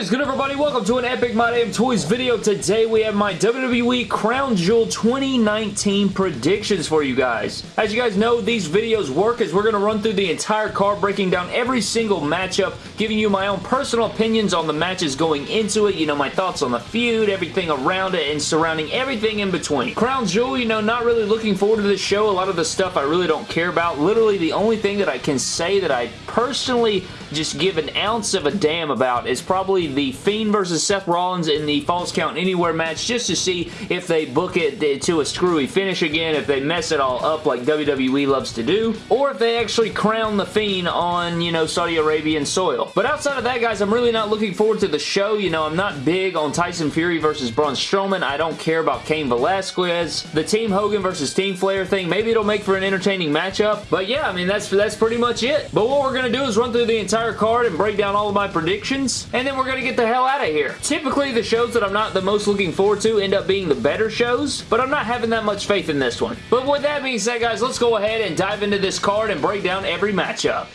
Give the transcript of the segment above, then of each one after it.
Is good everybody? Welcome to an Epic My Damn Toys video. Today we have my WWE Crown Jewel 2019 predictions for you guys. As you guys know, these videos work as we're going to run through the entire card, breaking down every single matchup, giving you my own personal opinions on the matches going into it, you know, my thoughts on the feud, everything around it, and surrounding everything in between. Crown Jewel, you know, not really looking forward to this show. A lot of the stuff I really don't care about. Literally the only thing that I can say that I personally just give an ounce of a damn about is probably the Fiend versus Seth Rollins in the Falls Count Anywhere match just to see if they book it to a screwy finish again, if they mess it all up like WWE loves to do, or if they actually crown the Fiend on, you know, Saudi Arabian soil. But outside of that, guys, I'm really not looking forward to the show. You know, I'm not big on Tyson Fury versus Braun Strowman. I don't care about Cain Velasquez. The Team Hogan versus Team Flair thing, maybe it'll make for an entertaining matchup. But yeah, I mean, that's, that's pretty much it. But what we're going to do is run through the entire card and break down all of my predictions, and then we're going to get the hell out of here. Typically, the shows that I'm not the most looking forward to end up being the better shows, but I'm not having that much faith in this one. But with that being said, guys, let's go ahead and dive into this card and break down every matchup.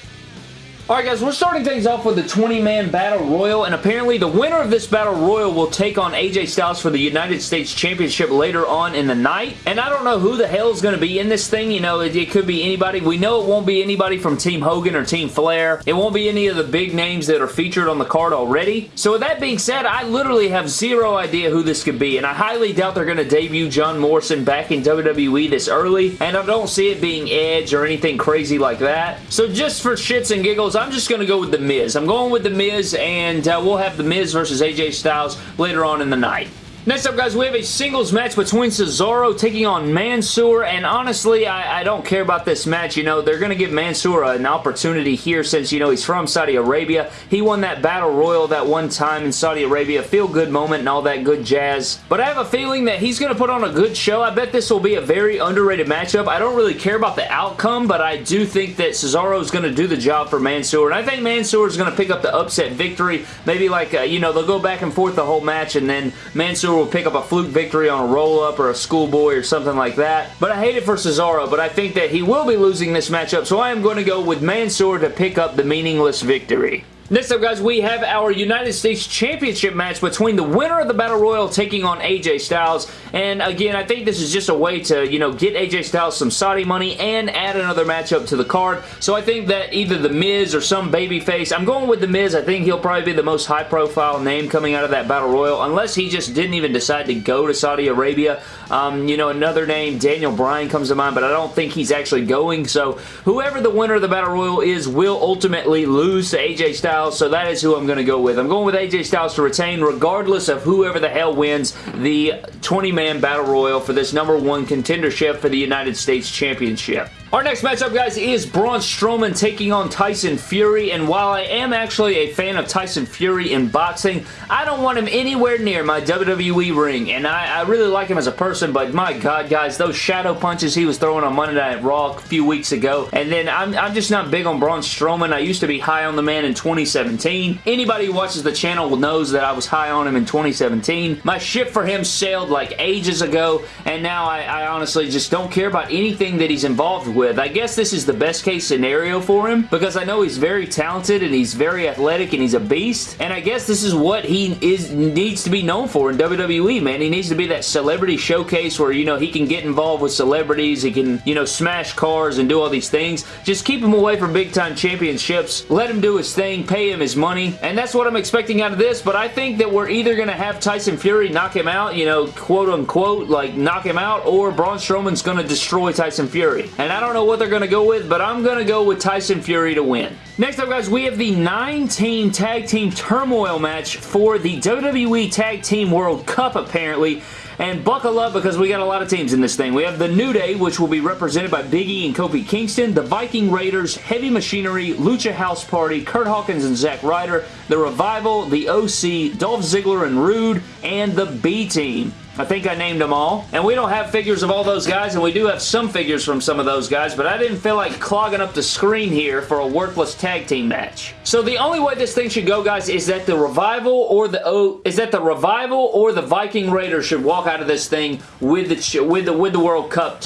Alright guys, we're starting things off with the 20-man Battle Royal, and apparently the winner of this Battle Royal will take on AJ Styles for the United States Championship later on in the night, and I don't know who the hell is going to be in this thing, you know, it, it, could be anybody. We know it won't be anybody from Team Hogan or Team Flair. It won't be any of the big names that are featured on the card already. So with that being said, I literally have zero idea who this could be, and I highly doubt they're going to debut John Morrison back in WWE this early, and I don't see it being Edge or anything crazy like that. So just for shits and giggles, I'm just going to go with The Miz. I'm going with The Miz, and uh, we'll have The Miz versus AJ Styles later on in the night. Next up, guys, we have a singles match between Cesaro taking on Mansoor, and honestly, I, I don't care about this match. You know, they're going to give Mansoor an opportunity here since, you know, he's from Saudi Arabia. He won that Battle Royal that one time in Saudi Arabia. Feel-good moment and all that good jazz. But I have a feeling that he's going to put on a good show. I bet this will be a very underrated matchup. I don't really care about the outcome, but I do think that Cesaro is going to do the job for Mansoor, and I think Mansoor is going to pick up the upset victory. Maybe like, uh, you know, they'll go back and forth the whole match, and then Mansoor will pick up a fluke victory on a roll-up or a schoolboy or something like that. But I hate it for Cesaro, but I think that he will be losing this matchup, so I am going to go with Mansoor to pick up the meaningless victory. Next up, guys, we have our United States Championship match between the winner of the Battle Royal taking on AJ Styles. And again, I think this is just a way to, you know, get AJ Styles some Saudi money and add another matchup to the card. So I think that either The Miz or some babyface, I'm going with The Miz. I think he'll probably be the most high-profile name coming out of that Battle Royal, unless he just didn't even decide to go to Saudi Arabia. Um, you know, another name, Daniel Bryan comes to mind, but I don't think he's actually going. So whoever the winner of the Battle Royal is will ultimately lose to AJ Styles so that is who I'm going to go with. I'm going with AJ Styles to retain regardless of whoever the hell wins the 20-man Battle Royal for this number one contendership for the United States Championship. Our next matchup, guys, is Braun Strowman taking on Tyson Fury, and while I am actually a fan of Tyson Fury in boxing, I don't want him anywhere near my WWE ring, and I, I really like him as a person, but my god, guys, those shadow punches he was throwing on Monday Night Raw a few weeks ago, and then I'm, I'm just not big on Braun Strowman. I used to be high on the man in 2017. Anybody who watches the channel knows that I was high on him in 2017. My ship for him sailed like ages ago, and now I, I honestly just don't care about anything that he's involved with with. I guess this is the best case scenario for him because I know he's very talented and he's very athletic and he's a beast and I guess this is what he is needs to be known for in WWE, man. He needs to be that celebrity showcase where, you know, he can get involved with celebrities, he can, you know, smash cars and do all these things. Just keep him away from big-time championships. Let him do his thing, pay him his money, and that's what I'm expecting out of this, but I think that we're either going to have Tyson Fury knock him out, you know, quote-unquote, like, knock him out, or Braun Strowman's going to destroy Tyson Fury. And I don't know what they're going to go with, but I'm going to go with Tyson Fury to win. Next up, guys, we have the nine-team tag team turmoil match for the WWE Tag Team World Cup, apparently. And buckle up because we got a lot of teams in this thing. We have the New Day, which will be represented by Big E and Kofi Kingston, the Viking Raiders, Heavy Machinery, Lucha House Party, Kurt Hawkins and Zack Ryder, the Revival, the OC, Dolph Ziggler and Roode, and the B-Team. I think I named them all. And we don't have figures of all those guys, and we do have some figures from some of those guys, but I didn't feel like clogging up the screen here for a worthless tag team match. So the only way this thing should go, guys, is that the Revival or the O is that the Revival or the Viking Raiders should walk out of this thing with the with the with the World Cup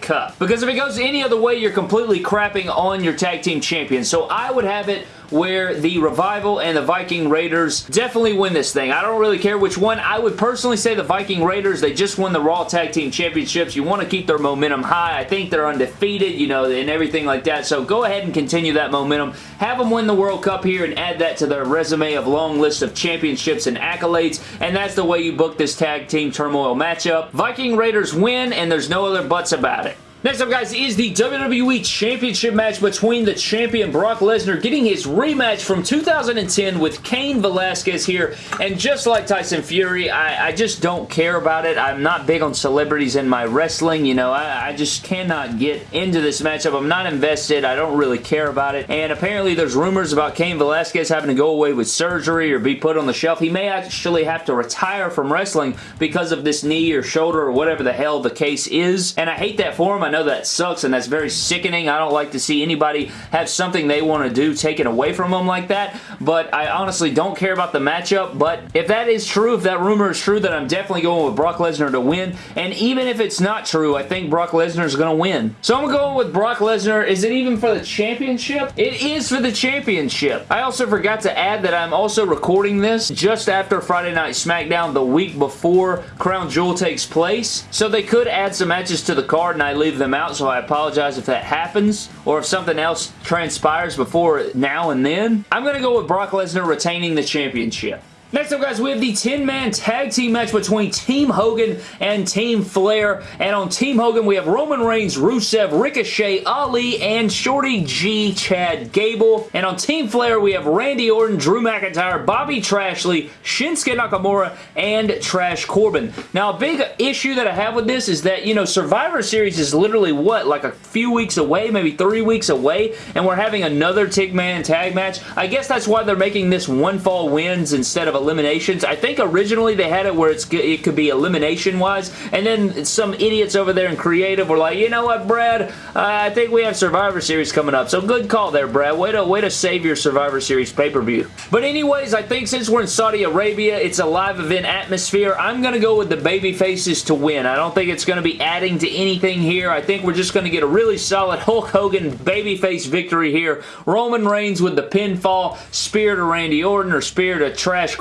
cup. Because if it goes any other way, you're completely crapping on your tag team champion. So I would have it where the Revival and the Viking Raiders definitely win this thing. I don't really care which one. I would personally say the Viking Raiders. They just won the Raw Tag Team Championships. You want to keep their momentum high. I think they're undefeated, you know, and everything like that. So go ahead and continue that momentum. Have them win the World Cup here and add that to their resume of long list of championships and accolades. And that's the way you book this tag team turmoil matchup. Viking Raiders win, and there's no other buts about it. Next up, guys, is the WWE Championship match between the champion Brock Lesnar getting his rematch from 2010 with Cain Velasquez here. And just like Tyson Fury, I, I just don't care about it. I'm not big on celebrities in my wrestling. You know, I, I just cannot get into this matchup. I'm not invested. I don't really care about it. And apparently there's rumors about Cain Velasquez having to go away with surgery or be put on the shelf. He may actually have to retire from wrestling because of this knee or shoulder or whatever the hell the case is. And I hate that for him. I know that sucks and that's very sickening. I don't like to see anybody have something they want to do taken away from them like that, but I honestly don't care about the matchup, but if that is true, if that rumor is true, then I'm definitely going with Brock Lesnar to win, and even if it's not true, I think Brock Lesnar is going to win. So I'm going with Brock Lesnar. Is it even for the championship? It is for the championship. I also forgot to add that I'm also recording this just after Friday Night SmackDown the week before Crown Jewel takes place, so they could add some matches to the card and I leave them out, so I apologize if that happens or if something else transpires before now and then. I'm going to go with Brock Lesnar retaining the championship. Next up, guys, we have the 10-man tag team match between Team Hogan and Team Flair. And on Team Hogan, we have Roman Reigns, Rusev, Ricochet, Ali, and Shorty G, Chad Gable. And on Team Flair, we have Randy Orton, Drew McIntyre, Bobby Trashley, Shinsuke Nakamura, and Trash Corbin. Now, a big issue that I have with this is that, you know, Survivor Series is literally, what, like a few weeks away, maybe three weeks away, and we're having another 10-man tag match. I guess that's why they're making this one fall wins instead of eliminations. I think originally they had it where it could be elimination-wise, and then some idiots over there in creative were like, you know what, Brad? Uh, I think we have Survivor Series coming up, so good call there, Brad. Way to, way to save your Survivor Series pay-per-view. But anyways, I think since we're in Saudi Arabia, it's a live event atmosphere. I'm going to go with the baby faces to win. I don't think it's going to be adding to anything here. I think we're just going to get a really solid Hulk Hogan babyface victory here. Roman Reigns with the pinfall, spear to Randy Orton or spear to Trash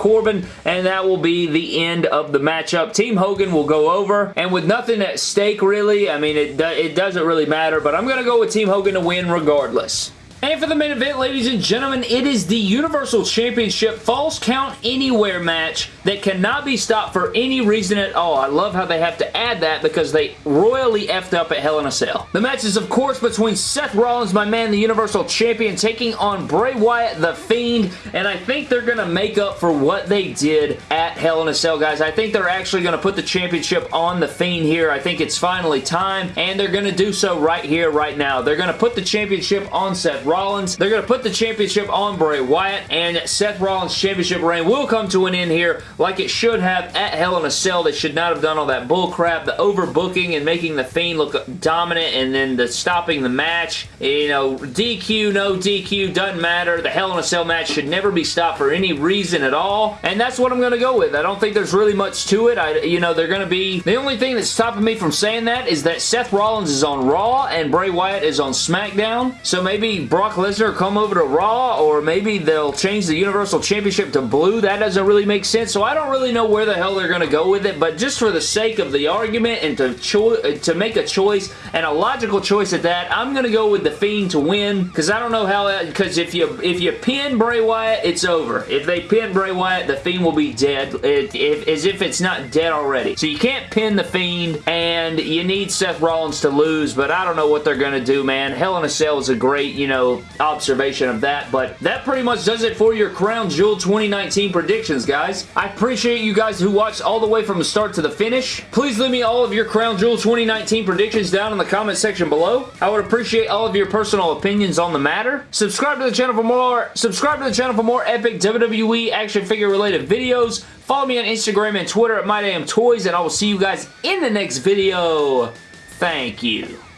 and that will be the end of the matchup. Team Hogan will go over, and with nothing at stake, really, I mean, it, it doesn't really matter, but I'm going to go with Team Hogan to win regardless. And for the main event, ladies and gentlemen, it is the Universal Championship Falls Count Anywhere match that cannot be stopped for any reason at all. I love how they have to add that because they royally effed up at Hell in a Cell. The match is, of course, between Seth Rollins, my man, the Universal Champion, taking on Bray Wyatt, the Fiend, and I think they're going to make up for what they did at Hell in a Cell, guys. I think they're actually going to put the championship on the Fiend here. I think it's finally time, and they're going to do so right here, right now. They're going to put the championship on Seth Rollins. They're going to put the championship on Bray Wyatt, and Seth Rollins' championship reign will come to an end here like it should have at Hell in a Cell. They should not have done all that bullcrap, the overbooking and making the Fiend look dominant, and then the stopping the match. You know, DQ, no DQ, doesn't matter. The Hell in a Cell match should never be stopped for any reason at all, and that's what I'm going to go with. I don't think there's really much to it. I, you know, they're going to be... The only thing that's stopping me from saying that is that Seth Rollins is on Raw and Bray Wyatt is on SmackDown, so maybe Brock Lesnar come over to Raw, or maybe they'll change the Universal Championship to blue. That doesn't really make sense, so I don't really know where the hell they're going to go with it, but just for the sake of the argument and to, uh, to make a choice, and a logical choice at that, I'm going to go with The Fiend to win, because I don't know how, uh, because if you if you pin Bray Wyatt, it's over. If they pin Bray Wyatt, The Fiend will be dead, it, it, as if it's not dead already. So you can't pin The Fiend, and you need Seth Rollins to lose, but I don't know what they're going to do, man. Hell in a Cell is a great, you know, observation of that, but that pretty much does it for your Crown Jewel 2019 predictions, guys. I appreciate you guys who watched all the way from the start to the finish. Please leave me all of your Crown Jewel 2019 predictions down in the comment section below. I would appreciate all of your personal opinions on the matter. Subscribe to the channel for more, subscribe to the channel for more epic WWE action figure related videos. Follow me on Instagram and Twitter at MyDamnToys, and I will see you guys in the next video. Thank you.